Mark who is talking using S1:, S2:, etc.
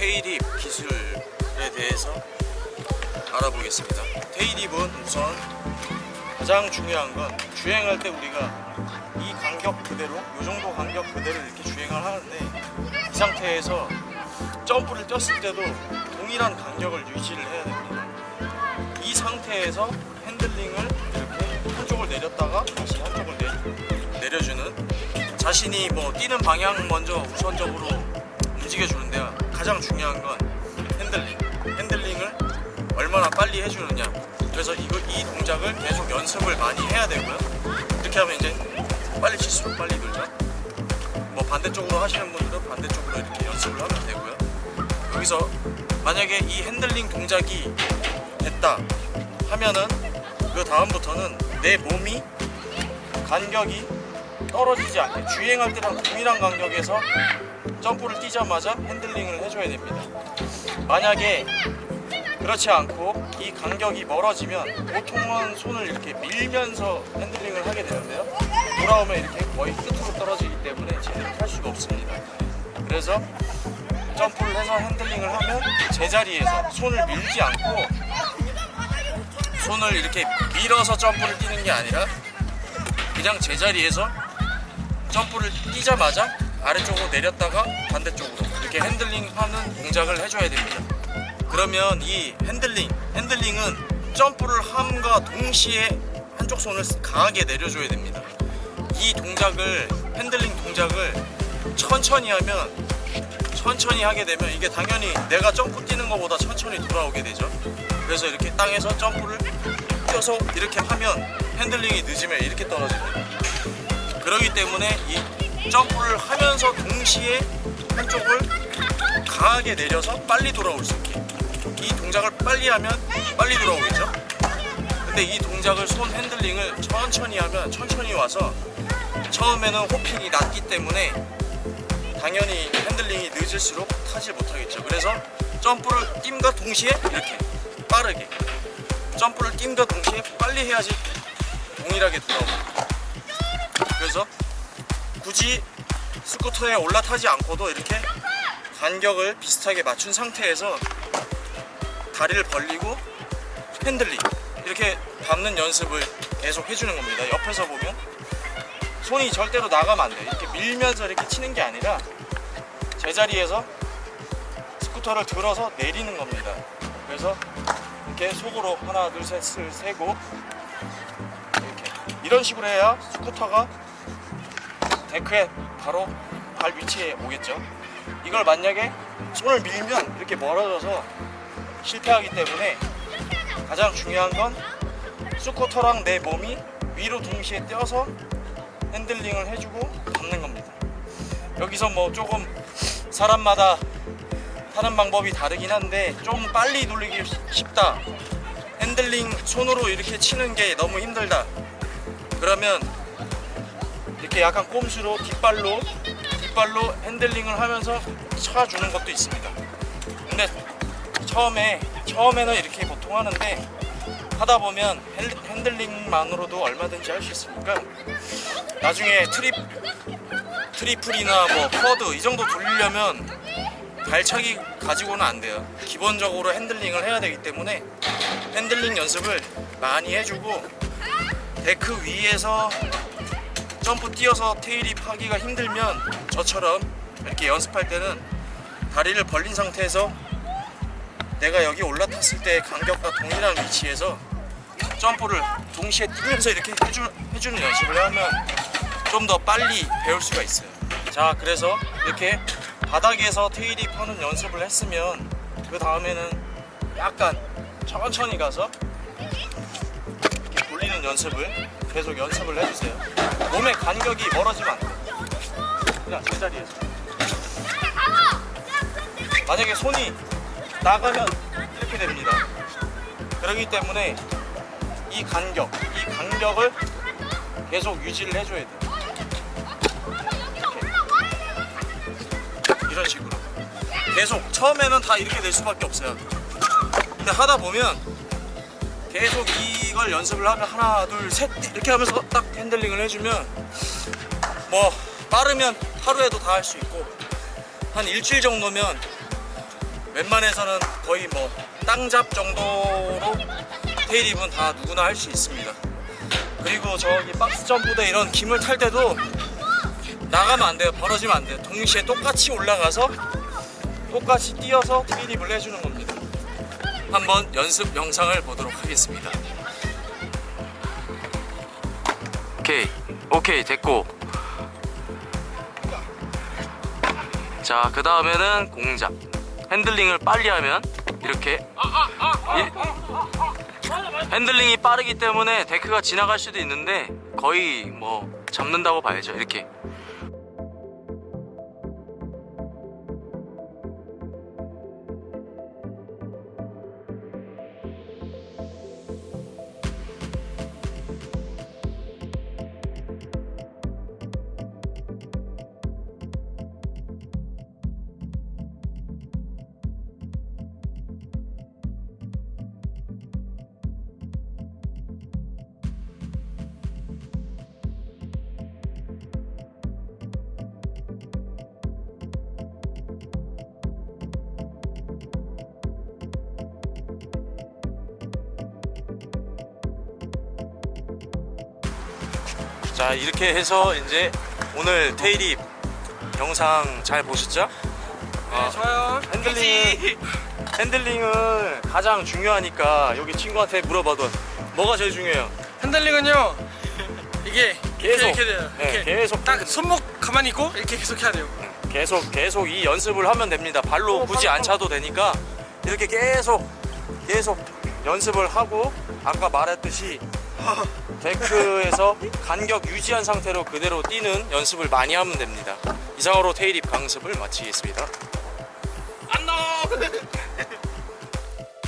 S1: 테일입 기술에 대해서 알아보겠습니다. 테일입은 우선 가장 중요한 건 주행할 때 우리가 이 간격 그대로 이 정도 간격 그대로 이렇게 주행을 하는데 이 상태에서 점프를 뛰었을 때도 동일한 간격을 유지를 해야 됩니다. 이 상태에서 핸들링을 이렇게 한쪽을 내렸다가 다시 한쪽을 내, 내려주는 자신이 뭐 뛰는 방향 먼저 우선적으로 움직여 주는데 가장 중요한 건 핸들링. 핸들링을 얼마나 빨리 해주느냐. 그래서 이거, 이 동작을 계속 연습을 많이 해야 되고요. 이렇게 하면 이제 빨리 칠수록 빨리 돌죠. 뭐 반대쪽으로 하시는 분들은 반대쪽으로 이렇게 연습을 하면 되고요. 여기서 만약에 이 핸들링 동작이 됐다 하면은 그 다음부터는 내 몸이 간격이 떨어지지 않게 주행할 때랑 동일한 간격에서 점프를 뛰자마자 핸들링을 해줘야 됩니다. 만약에 그렇지 않고 이 간격이 멀어지면 보통은 손을 이렇게 밀면서 핸들링을 하게 되는데요. 돌아오면 이렇게 거의 끝으로 떨어지기 때문에 제대로 할 수가 없습니다. 그래서 점프를 해서 핸들링을 하면 제자리에서 손을 밀지 않고 손을 이렇게 밀어서 점프를 뛰는 게 아니라 그냥 제자리에서 점프를 뛰자마자 아래쪽으로 내렸다가 반대쪽으로 이렇게 핸들링 하는 동작을 해줘야 됩니다. 그러면 이 핸들링 핸들링은 점프를 함과 동시에 한쪽 손을 강하게 내려줘야 됩니다. 이 동작을 핸들링 동작을 천천히 하면 천천히 하게 되면 이게 당연히 내가 점프 뛰는 것보다 천천히 돌아오게 되죠. 그래서 이렇게 땅에서 점프를 뛰어서 이렇게 하면 핸들링이 늦으면 이렇게 떨어집니다 그러기 때문에 이 점프를 하면서 동시에 한쪽을 강하게 내려서 빨리 돌아올 수 있게. 이 동작을 빨리 하면 빨리 돌아오겠죠? 근데 이 동작을 손 핸들링을 천천히 하면 천천히 와서 처음에는 hopping이 낮기 때문에 당연히 핸들링이 늦을수록 타지 못하겠죠. 그래서 점프를 뜀과 동시에 이렇게 빠르게 점프를 뜀과 동시에 빨리 해야지 동일하게 돌아옵니다 그래서 굳이 스쿠터에 올라타지 않고도 이렇게 간격을 비슷하게 맞춘 상태에서 다리를 벌리고 핸들링 이렇게 밟는 연습을 계속 해주는 겁니다. 옆에서 보면 손이 절대로 나가면 안 돼요. 이렇게 밀면서 이렇게 치는 게 아니라 제자리에서 스쿠터를 들어서 내리는 겁니다. 그래서 이렇게 속으로 하나 둘 셋을 세고 이렇게. 이런 식으로 해야 스쿠터가 데크에 바로 발 위치에 오겠죠. 이걸 만약에 손을 밀면 이렇게 멀어져서 실패하기 때문에 가장 중요한 건 스쿠터랑 내 몸이 위로 동시에 뛰어서 핸들링을 해주고 밟는 겁니다. 여기서 뭐 조금 사람마다 하는 방법이 다르긴 한데 좀 빨리 돌리기 쉽다. 핸들링 손으로 이렇게 치는 게 너무 힘들다. 그러면 이렇게 약간 꼼수로 뒷발로 뒷발로 핸들링을 하면서 쳐주는 것도 있습니다. 근데 처음에 처음에는 이렇게 보통 하는데 하다 보면 핸들링만으로도 얼마든지 할 수 있으니까 나중에 trip triple이나 뭐 quad 이 정도 돌리려면 발차기 가지고는 안 돼요. 기본적으로 핸들링을 해야 되기 때문에 핸들링 연습을 많이 해주고 데크 위에서 점프 뛰어서 tailwhip 하기가 힘들면 저처럼 이렇게 연습할 때는 다리를 벌린 상태에서 내가 여기 올라탔을 때 간격과 동일한 위치에서 점프를 동시에 뛰면서 이렇게 해주, 해주는 연습을 하면 좀 더 빨리 배울 수가 있어요. 자 그래서 이렇게 바닥에서 테일입 하는 연습을 했으면 그 다음에는 약간 천천히 가서 이렇게 돌리는 연습을 계속 연습을 해주세요. 몸의 간격이 멀어지면 안 돼요 그냥 제자리에서 만약에 손이 나가면 이렇게 됩니다. 그렇기 때문에 이 간격 이 간격을 계속 유지를 해줘야 돼요. 이런 식으로. 계속 처음에는 다 이렇게 될 수밖에 없어요. 근데 하다 보면 계속 이걸 연습을 하면 하나 둘 셋 이렇게 하면서 딱 핸들링을 해주면 뭐 빠르면 하루에도 다 할 수 있고 한 일주일 정도면 웬만해서는 거의 뭐 땅잡 정도로 테일입은 다 누구나 할 수 있습니다. 그리고 저기 박스 점프대 이런 김을 탈 때도 나가면 안 돼요. 벌어지면 안 돼요. 동시에 똑같이 올라가서 똑같이 뛰어서 테일입을 해주는 겁니다. 한번 연습 영상을 보도록 하겠습니다. 오케이, 오케이 됐고. 자, 그 다음에는 동작. 핸들링을 빨리 하면 이렇게 이- 핸들링이 빠르기 때문에 데크가 지나갈 수도 있는데 거의 뭐 잡는다고 봐야죠. 이렇게. 자 이렇게 해서 이제 오늘 tailwhip 영상 잘 보셨죠? 어,
S2: 좋아요.
S1: 핸들링 핸들링은 가장 중요하니까 여기 친구한테 물어봐도 뭐가 제일 중요해요?
S2: 핸들링은요. 이게
S1: 계속.
S2: 이렇게 돼요.
S1: 네,
S2: 이렇게
S1: 계속.
S2: 딱 손목 가만히 있고 이렇게 계속 해야 돼요.
S1: 계속 계속 이 연습을 하면 됩니다. 발로
S2: 어,
S1: 굳이
S2: 빨리,
S1: 안 차도 되니까 이렇게 계속 계속 연습을 하고 아까 말했듯이 데크에서 간격 유지한 상태로 그대로 뛰는 연습을 많이 하면 됩니다. 이상으로 테일입 강습을 마치겠습니다.
S2: 안녕.